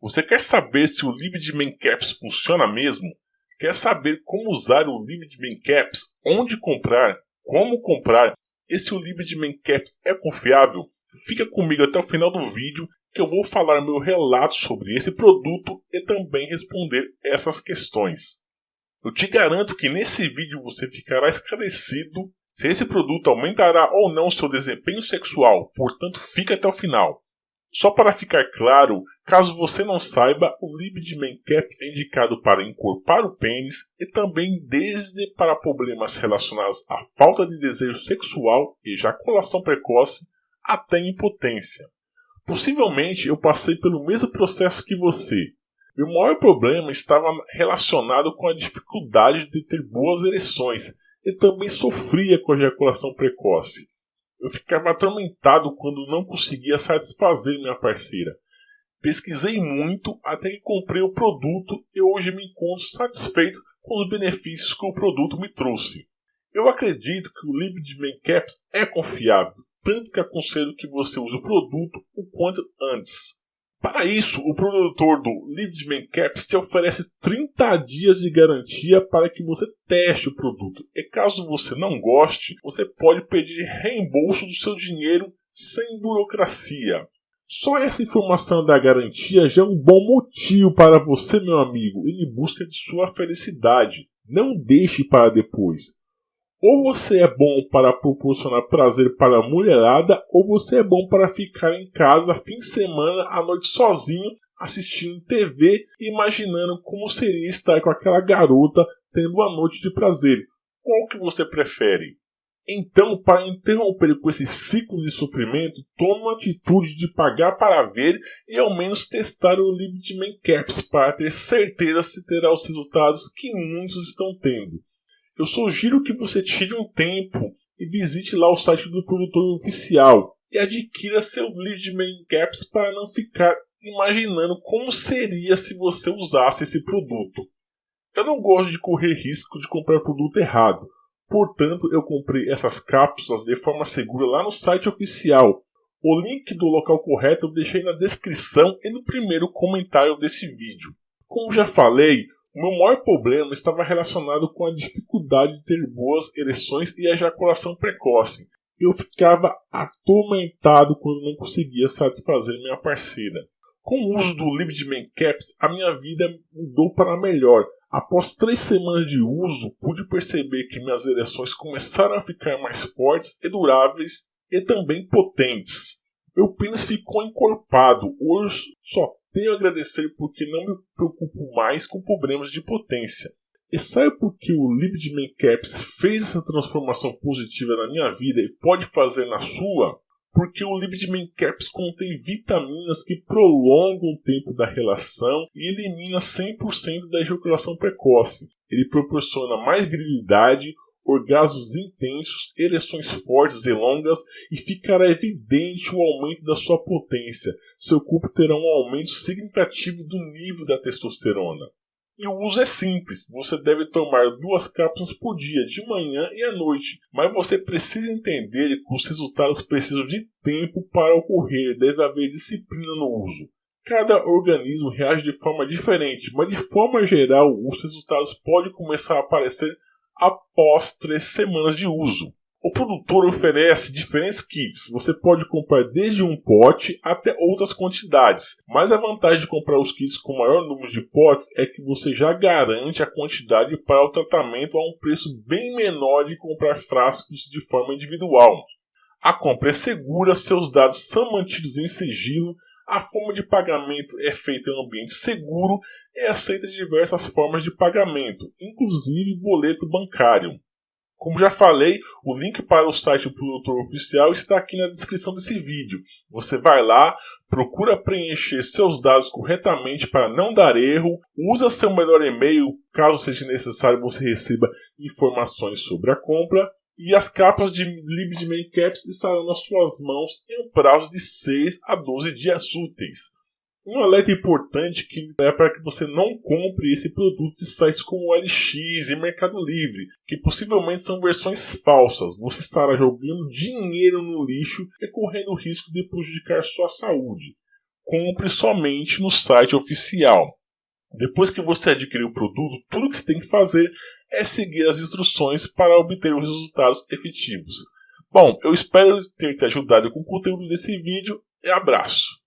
Você quer saber se o Libid Caps funciona mesmo? Quer saber como usar o Libid Caps, onde comprar, como comprar e se o Caps é confiável? Fica comigo até o final do vídeo que eu vou falar meu relato sobre esse produto e também responder essas questões. Eu te garanto que nesse vídeo você ficará esclarecido se esse produto aumentará ou não seu desempenho sexual, portanto fica até o final. Só para ficar claro, caso você não saiba, o Libidman Caps é indicado para encorpar o pênis e também desde para problemas relacionados à falta de desejo sexual, ejaculação precoce, até impotência. Possivelmente eu passei pelo mesmo processo que você. Meu maior problema estava relacionado com a dificuldade de ter boas ereções e também sofria com a ejaculação precoce. Eu ficava atormentado quando não conseguia satisfazer minha parceira. Pesquisei muito até que comprei o produto e hoje me encontro satisfeito com os benefícios que o produto me trouxe. Eu acredito que o Libid Caps é confiável, tanto que aconselho que você use o produto o quanto antes. Para isso, o produtor do Libidman Caps te oferece 30 dias de garantia para que você teste o produto. E caso você não goste, você pode pedir reembolso do seu dinheiro sem burocracia. Só essa informação da garantia já é um bom motivo para você, meu amigo, ir em busca de sua felicidade. Não deixe para depois. Ou você é bom para proporcionar prazer para a mulherada, ou você é bom para ficar em casa fim de semana, à noite sozinho, assistindo TV imaginando como seria estar com aquela garota tendo uma noite de prazer. Qual que você prefere? Então, para interromper com esse ciclo de sofrimento, tome uma atitude de pagar para ver e ao menos testar o Limit Caps para ter certeza se terá os resultados que muitos estão tendo. Eu sugiro que você tire um tempo e visite lá o site do produtor oficial e adquira seu lead main caps para não ficar imaginando como seria se você usasse esse produto. Eu não gosto de correr risco de comprar produto errado, portanto eu comprei essas cápsulas de forma segura lá no site oficial. O link do local correto eu deixei na descrição e no primeiro comentário desse vídeo. Como já falei, o meu maior problema estava relacionado com a dificuldade de ter boas ereções e ejaculação precoce. Eu ficava atormentado quando não conseguia satisfazer minha parceira. Com o uso do Libidman Caps, a minha vida mudou para melhor. Após três semanas de uso, pude perceber que minhas ereções começaram a ficar mais fortes e duráveis e também potentes. Meu pênis ficou encorpado. Hoje só tenho a agradecer porque não me preocupo mais com problemas de potência. E sabe por que o Libidman Caps fez essa transformação positiva na minha vida e pode fazer na sua? Porque o Libidman Caps contém vitaminas que prolongam o tempo da relação e elimina 100% da ejaculação precoce. Ele proporciona mais virilidade, orgasmos intensos, ereções fortes e longas e ficará evidente o aumento da sua potência. Seu corpo terá um aumento significativo do nível da testosterona. E o uso é simples, você deve tomar duas cápsulas por dia, de manhã e à noite, mas você precisa entender que os resultados precisam de tempo para ocorrer, deve haver disciplina no uso. Cada organismo reage de forma diferente, mas de forma geral os resultados podem começar a aparecer após três semanas de uso. O produtor oferece diferentes kits, você pode comprar desde um pote até outras quantidades, mas a vantagem de comprar os kits com maior número de potes é que você já garante a quantidade para o tratamento a um preço bem menor de comprar frascos de forma individual. A compra é segura, seus dados são mantidos em sigilo, a forma de pagamento é feita em um ambiente seguro e aceita diversas formas de pagamento, inclusive boleto bancário. Como já falei, o link para o site do produtor oficial está aqui na descrição desse vídeo. Você vai lá, procura preencher seus dados corretamente para não dar erro, usa seu melhor e-mail caso seja necessário você receba informações sobre a compra e as capas de Libidman Caps estarão nas suas mãos em um prazo de 6 a 12 dias úteis. Um alerta importante que é para que você não compre esse produto de sites como LX e Mercado Livre, que possivelmente são versões falsas. Você estará jogando dinheiro no lixo e correndo o risco de prejudicar sua saúde. compre somente no site oficial. Depois que você adquirir o produto, tudo que você tem que fazer é seguir as instruções para obter os resultados efetivos. Bom, eu espero ter te ajudado com o conteúdo desse vídeo e abraço.